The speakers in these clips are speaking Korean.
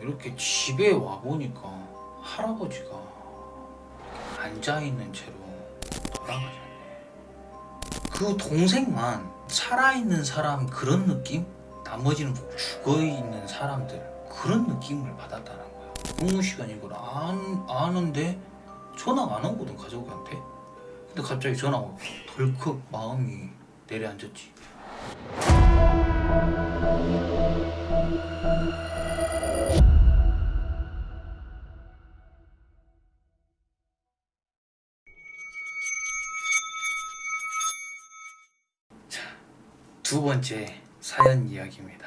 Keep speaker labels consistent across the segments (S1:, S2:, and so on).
S1: 이렇게 집에 와 보니까 할아버지가 앉아 있는 채로 돌아가셨네. 그 동생만 살아 있는 사람 그런 느낌? 나머지는 죽어 있는 사람들 그런 느낌을 받았다는 거야. 근무 시간 이걸 안 아는데 전화가 안 오거든 가족한테. 근데 갑자기 전화가 오고 덜컥 마음이 내려앉았지. 두 번째 사연 이야기입니다.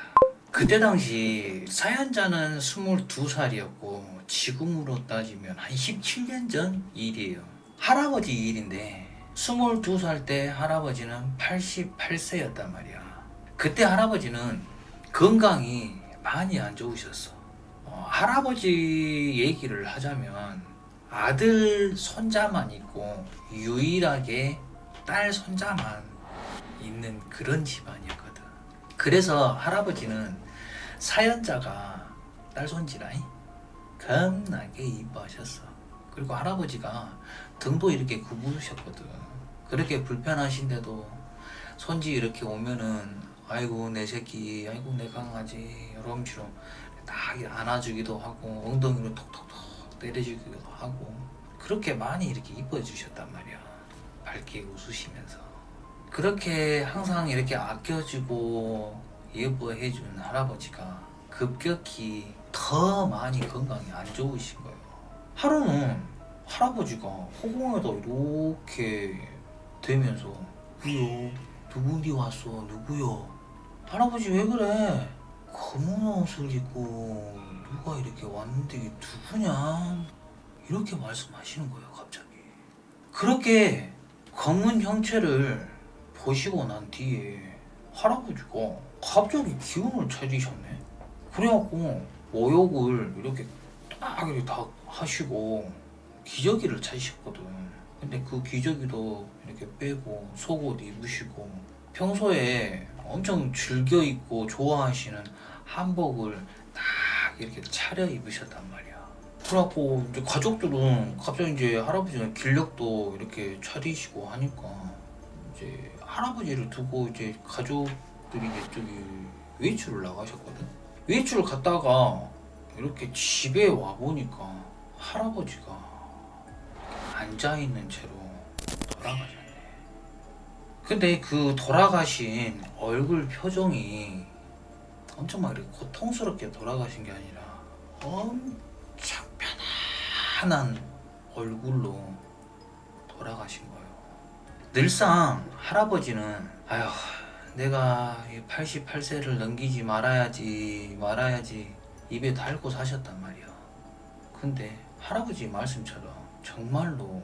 S1: 그때 당시 사연자는 22살이었고 지금으로 따지면 한 17년 전 일이에요. 할아버지 일인데 22살 때 할아버지는 88세였단 말이야. 그때 할아버지는 건강이 많이 안 좋으셨어. 어, 할아버지 얘기를 하자면 아들 손자만 있고 유일하게 딸 손자만 있는 그런 집안이었거든. 그래서 할아버지는 사연자가 딸 손지라이 겁나게 이뻐하셨어. 그리고 할아버지가 등도 이렇게 굽으셨거든. 그렇게 불편하신데도 손지 이렇게 오면은 아이고 내 새끼, 아이고 내 강아지 식으로 딱 안아주기도 하고 엉덩이로 톡톡톡 때려주기도 하고 그렇게 많이 이렇게 이뻐해 주셨단 말이야. 밝게 웃으시면서. 그렇게 항상 이렇게 아껴주고 예뻐해 준 할아버지가 급격히 더 많이 건강이 안 좋으신 거예요. 하루는 할아버지가 허공에다 이렇게 대면서 누구요? 누구니 왔어? 누구요? 할아버지 왜 그래? 검은 옷을 입고 누가 이렇게 왔는데 이게 누구냐? 이렇게 말씀하시는 거예요 갑자기. 그렇게 검은 형체를 보시고 난 뒤에 할아버지가 갑자기 기운을 차리셨네. 그래갖고 모욕을 이렇게 딱 이렇게 다 하시고 기저귀를 찾으셨거든. 근데 그 기저귀도 이렇게 빼고 속옷 입으시고 평소에 엄청 즐겨 입고 좋아하시는 한복을 딱 이렇게 차려 입으셨단 말이야. 그래갖고 이제 가족들은 갑자기 이제 할아버지는 길력도 이렇게 차리시고 하니까 이제 할아버지를 두고 이제 가족들이 이제 저기 외출을 나가셨거든. 외출을 갔다가 이렇게 집에 와 보니까 할아버지가 앉아 있는 채로 돌아가셨네. 근데 그 돌아가신 얼굴 표정이 엄청 막 이렇게 고통스럽게 돌아가신 게 아니라 엄청 편안한 얼굴로 돌아가신 거예요. 늘상 할아버지는 아휴 내가 88세를 넘기지 말아야지 말아야지 입에 달고 사셨단 말이야. 근데 할아버지 말씀처럼 정말로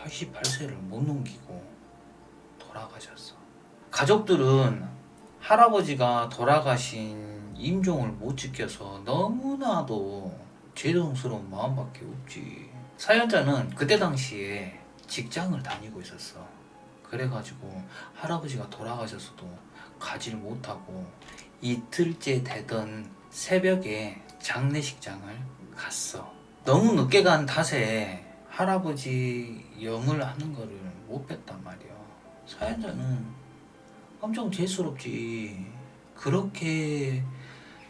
S1: 88세를 못 넘기고 돌아가셨어. 가족들은 할아버지가 돌아가신 임종을 못 지켜서 너무나도 죄송스러운 마음밖에 없지. 사연자는 그때 당시에 직장을 다니고 있었어. 그래가지고 할아버지가 돌아가셔서도 가지를 못하고 이틀째 되던 새벽에 장례식장을 갔어. 너무 늦게 간 탓에 할아버지 영을 하는 거를 못 뺐단 말이야. 사연자는 엄청 재수롭지. 그렇게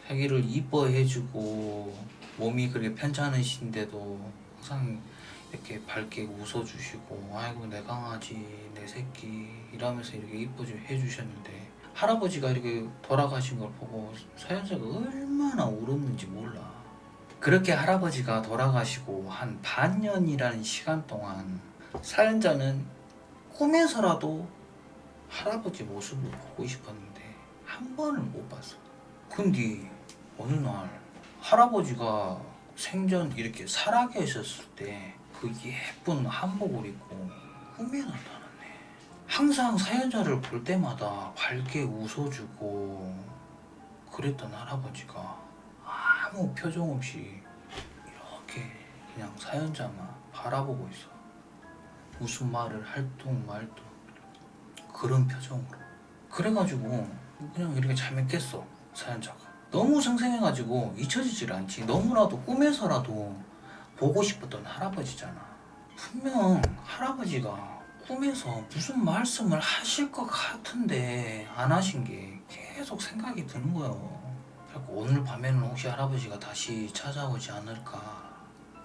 S1: 자기를 이뻐해주고 몸이 그렇게 편찮으신데도 항상 이렇게 밝게 웃어주시고 아이고 내 강아지 내 새끼 이러면서 이렇게 이뻐 해주셨는데 할아버지가 이렇게 돌아가신 걸 보고 사연자가 얼마나 울었는지 몰라 그렇게 할아버지가 돌아가시고 한 반년이라는 시간 동안 사연자는 꿈에서라도 할아버지 모습을 보고 싶었는데 한 번을 못 봤어 근데 어느 날 할아버지가 생전 이렇게 살아계셨을 때 그 예쁜 한복을 입고 꿈에 나타났네. 항상 사연자를 볼 때마다 밝게 웃어주고 그랬던 할아버지가 아무 표정 없이 이렇게 그냥 사연자만 바라보고 있어. 무슨 말을 할둥 말둥 그런 표정으로. 그래가지고 그냥 이렇게 잠에 깼어 사연자가. 너무 생생해가지고 잊혀지질 않지 너무나도 꿈에서라도 보고 싶었던 할아버지잖아 분명 할아버지가 꿈에서 무슨 말씀을 하실 것 같은데 안 하신 게 계속 생각이 드는 거예요. 그래서 오늘 밤에는 혹시 할아버지가 다시 찾아오지 않을까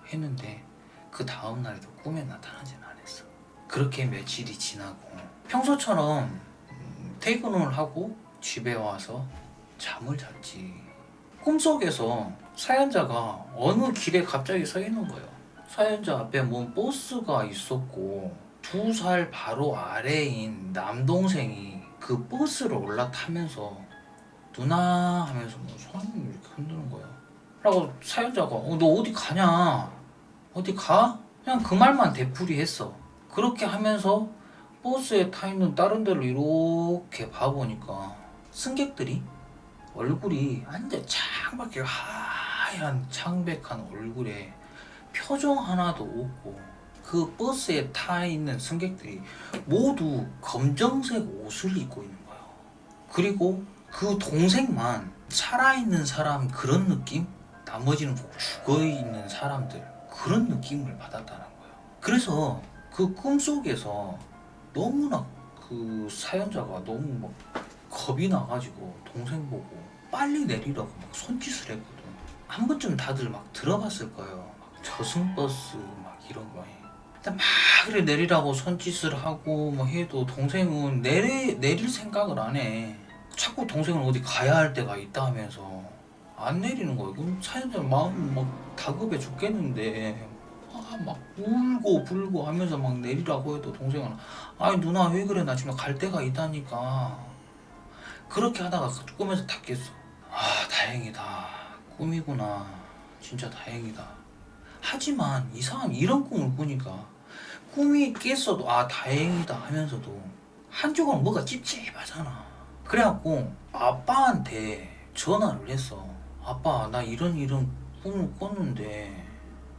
S1: 했는데 그 다음날에도 꿈에 나타나진 않았어. 그렇게 며칠이 지나고 평소처럼 음, 퇴근을 하고 집에 와서 잠을 잤지. 꿈속에서 사연자가 어느 길에 갑자기 서 있는 거예요. 사연자 앞에 뭔 버스가 있었고 두 살 바로 아래인 남동생이 그 버스를 올라타면서 누나 하면서 뭐 손을 이렇게 흔드는 거예요 라고 사연자가 어, 너 어디 가냐? 어디 가? 그냥 그 말만 되풀이했어. 그렇게 하면서 버스에 타 있는 다른 데를 이렇게 봐보니까 승객들이 얼굴이 완전 창밖에 하얀 창백한 얼굴에 표정 하나도 없고 그 버스에 타 있는 승객들이 모두 검정색 옷을 입고 있는 거예요. 그리고 그 동생만 살아있는 사람 그런 느낌? 나머지는 죽어있는 사람들 그런 느낌을 받았다는 거예요. 그래서 그 꿈속에서 너무나 그 사연자가 너무 막 겁이 나가지고 동생 보고 빨리 내리라고 막 손짓을 했거든. 한 번쯤 다들 막 들어봤을 거예요. 막 저승버스 막 이런 거에. 막 그래 내리라고 손짓을 하고 뭐 해도 동생은 내리, 내릴 생각을 안 해. 자꾸 동생은 어디 가야 할 때가 있다 하면서 안 내리는 거예요. 그럼 사연자 마음 막 다급해 죽겠는데 아, 막 울고 불고 하면서 막 내리라고 해도 동생은 아니 누나 왜 그래? 나 지금 갈 데가 있다니까. 그렇게 하다가 꿈에서 다 깼어. 아 다행이다. 꿈이구나. 진짜 다행이다. 하지만 이상한 이런 꿈을 꾸니까 꿈이 깼어도 아 다행이다 하면서도 한쪽은 뭐가 찝찝하잖아. 그래갖고 아빠한테 전화를 했어. 아빠 나 이런 이런 꿈을 꿨는데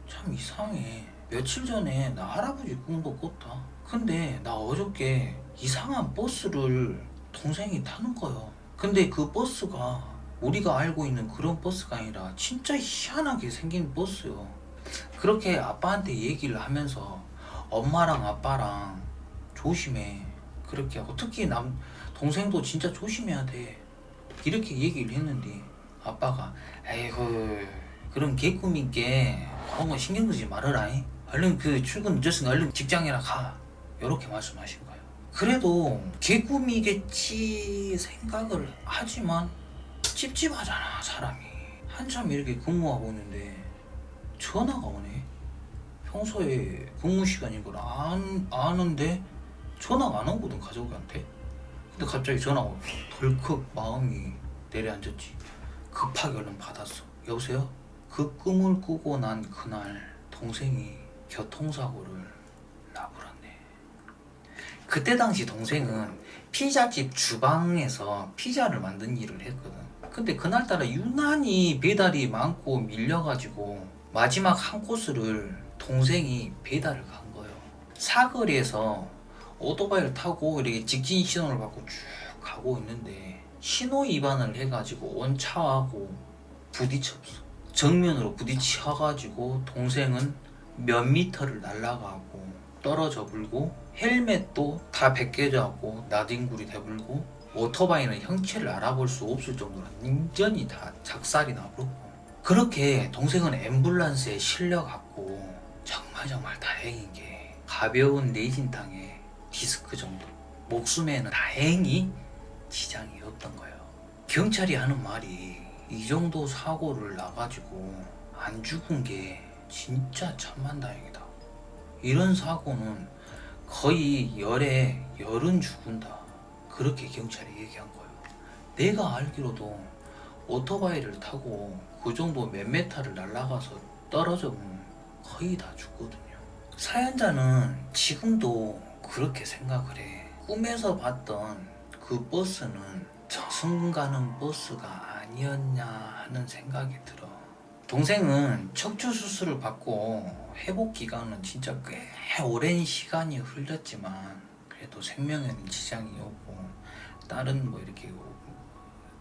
S1: 참 이상해. 며칠 전에 나 할아버지 꿈도 꿨다. 근데 나 어저께 이상한 버스를 동생이 타는 거요. 근데 그 버스가 우리가 알고 있는 그런 버스가 아니라 진짜 희한하게 생긴 버스요. 그렇게 아빠한테 얘기를 하면서 엄마랑 아빠랑 조심해. 그렇게 특히 남 동생도 진짜 조심해야 돼. 이렇게 얘기를 했는데 아빠가 에이구 그런 개꿈인게 그런 거 신경 쓰지 말아라 잉. 얼른 그 출근 늦었으니까 얼른 직장이나 가. 이렇게 말씀하신 거예요. 그래도 개꿈이겠지 생각을 하지만 찝찝하잖아 사람이. 한참 이렇게 근무하고 있는데 전화가 오네 평소에 근무 시간인 걸 안, 아는데 전화가 안 오거든 가족한테. 근데 갑자기 전화가 덜컥 마음이 내려앉았지. 급하게 얼른 받았어. 여보세요? 그 꿈을 꾸고 난 그날 동생이 교통사고를 나불었네. 그때 당시 동생은 피자집 주방에서 피자를 만든 일을 했거든. 근데 그날따라 유난히 배달이 많고 밀려가지고 마지막 한 코스를 동생이 배달을 간 거예요. 사거리에서 오토바이를 타고 이렇게 직진 신호를 받고 쭉 가고 있는데 신호 위반을 해가지고 온 차하고 부딪혔어. 정면으로 부딪혀가지고 동생은 몇 미터를 날아가고 떨어져 불고 헬멧도 다 벗겨져갖고 나뒹굴이 돼불고 오토바이는 형체를 알아볼 수 없을 정도로 완전히 다 작살이 나버렸고 그렇게 동생은 앰뷸런스에 실려갔고 정말 정말 다행인 게 가벼운 내진탕에 디스크 정도 목숨에는 다행히 지장이 없던 거예요. 경찰이 하는 말이 이 정도 사고를 나가지고 안 죽은 게 진짜 천만다행이다. 이런 사고는 거의 열에 열은 죽은다. 그렇게 경찰이 얘기한 거예요. 내가 알기로도 오토바이를 타고 그 정도 몇 메타를 날아가서 떨어져면 거의 다 죽거든요. 사연자는 지금도 그렇게 생각을 해. 꿈에서 봤던 그 버스는 저승 가는 버스가 아니었냐 하는 생각이 들어. 동생은 척추 수술을 받고 회복 기간은 진짜 꽤 오랜 시간이 흘렀지만 그래도 생명에는 지장이 없고 다른 뭐 이렇게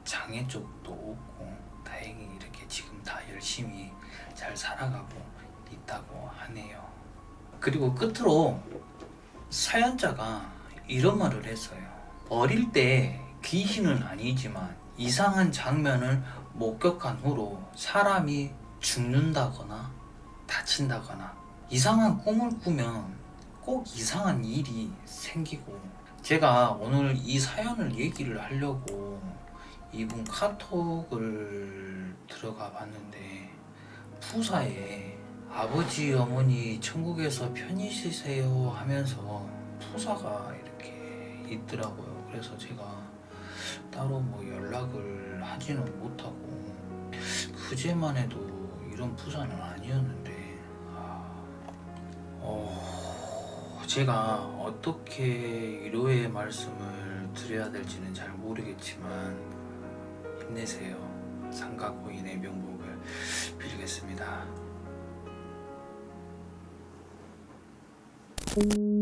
S1: 장애 쪽도 없고 다행히 이렇게 지금 다 열심히 잘 살아가고 있다고 하네요. 그리고 끝으로 사연자가 이런 말을 했어요. 어릴 때 귀신은 아니지만 이상한 장면을 목격한 후로 사람이 죽는다거나 다친다거나 이상한 꿈을 꾸면 꼭 이상한 일이 생기고 제가 오늘 이 사연을 얘기를 하려고 이분 카톡을 들어가 봤는데 푸사에 아버지 어머니 천국에서 편히 쉬세요 하면서 푸사가 이렇게 있더라고요. 그래서 제가 따로 뭐 연락을 하지는 못하고 그제만 해도 이런 푸사는 아니었는데 아, 어, 제가 어떻게 위로의 말씀을 드려야 될지는 잘 모르겠지만 힘내세요. 삼가고인의 명복을 빌겠습니다. Thank you.